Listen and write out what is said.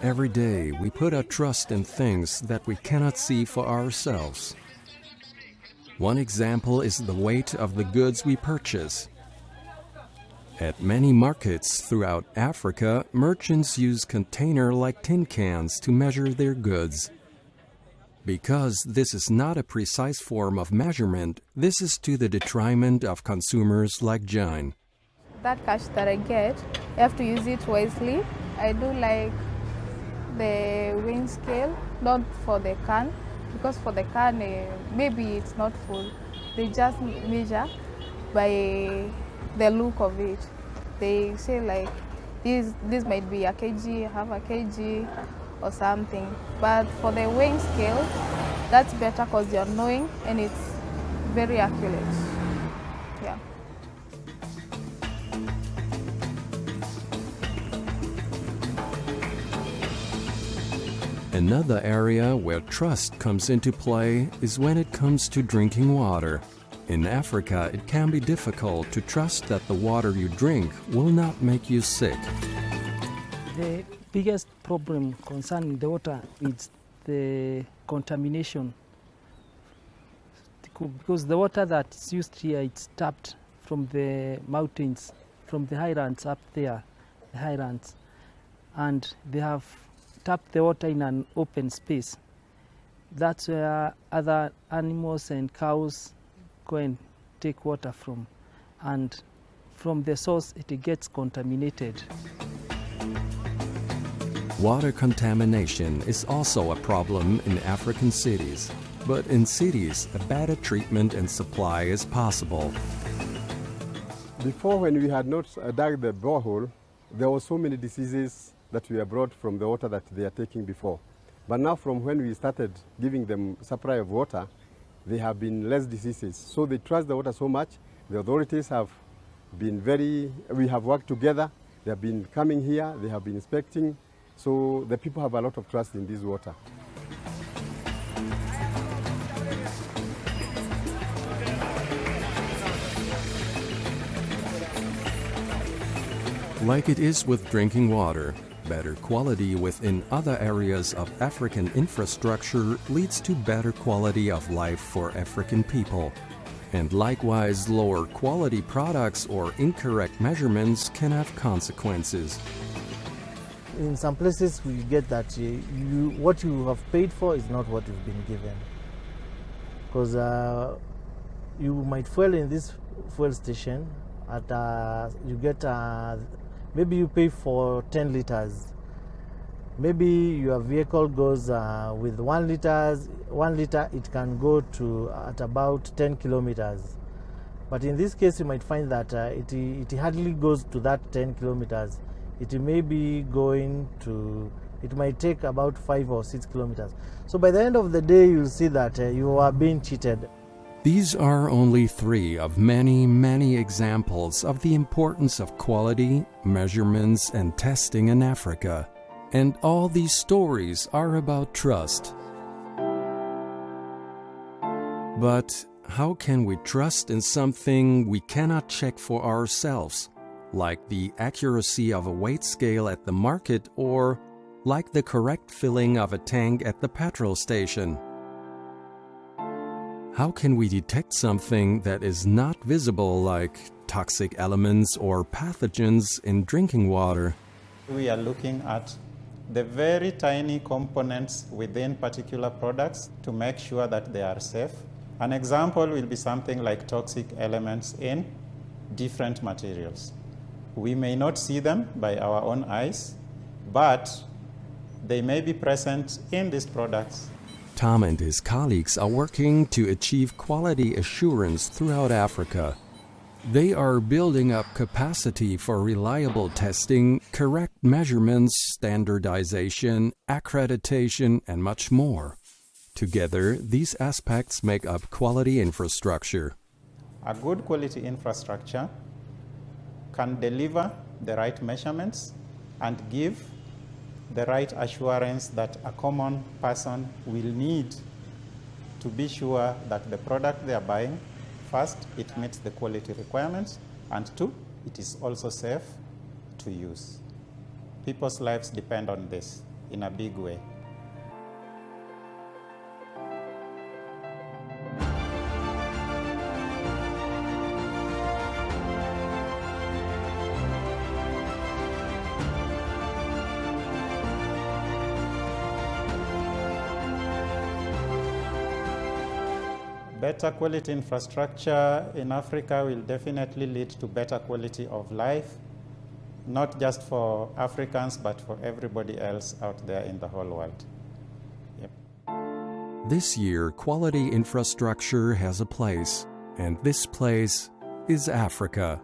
Every day we put our trust in things that we cannot see for ourselves. One example is the weight of the goods we purchase. At many markets throughout Africa, merchants use container-like tin cans to measure their goods. Because this is not a precise form of measurement, this is to the detriment of consumers like Jane. That cash that I get, I have to use it wisely. I do like the weighing scale, not for the can, because for the can, uh, maybe it's not full. They just measure by the look of it. They say like, this, this might be a kg, half a kg, or something. But for the weighing scale, that's better because you're knowing and it's very accurate. Another area where trust comes into play is when it comes to drinking water. In Africa, it can be difficult to trust that the water you drink will not make you sick. The biggest problem concerning the water is the contamination because the water that is used here it's tapped from the mountains from the highlands up there the highlands and they have tapped the water in an open space. That's where other animals and cows go and take water from. And from the source it gets contaminated. Water contamination is also a problem in African cities, but in cities, a better treatment and supply is possible. Before, when we had not dug the borehole, there were so many diseases that were brought from the water that they are taking before. But now, from when we started giving them supply of water, there have been less diseases. So they trust the water so much. The authorities have been very, we have worked together. They have been coming here, they have been inspecting, so the people have a lot of trust in this water. Like it is with drinking water, better quality within other areas of African infrastructure leads to better quality of life for African people. And likewise, lower quality products or incorrect measurements can have consequences in some places we get that uh, you what you have paid for is not what you've been given because uh, you might fuel in this fuel station at uh, you get uh, maybe you pay for 10 liters. Maybe your vehicle goes uh, with one liters one liter it can go to at about 10 kilometers. But in this case you might find that uh, it, it hardly goes to that 10 kilometers. It may be going to it might take about five or six kilometers. So by the end of the day you'll see that uh, you are being cheated these are only three of many, many examples of the importance of quality, measurements, and testing in Africa. And all these stories are about trust. But how can we trust in something we cannot check for ourselves? like the accuracy of a weight scale at the market or like the correct filling of a tank at the petrol station. How can we detect something that is not visible like toxic elements or pathogens in drinking water? We are looking at the very tiny components within particular products to make sure that they are safe. An example will be something like toxic elements in different materials. We may not see them by our own eyes, but they may be present in these products. Tom and his colleagues are working to achieve quality assurance throughout Africa. They are building up capacity for reliable testing, correct measurements, standardization, accreditation, and much more. Together, these aspects make up quality infrastructure. A good quality infrastructure can deliver the right measurements and give the right assurance that a common person will need to be sure that the product they are buying, first, it meets the quality requirements, and two, it is also safe to use. People's lives depend on this. in a big way. Better quality infrastructure in Africa will definitely lead to better quality of life, not just for Africans, but for everybody else out there in the whole world. Yep. This year, quality infrastructure has a place, and this place is Africa.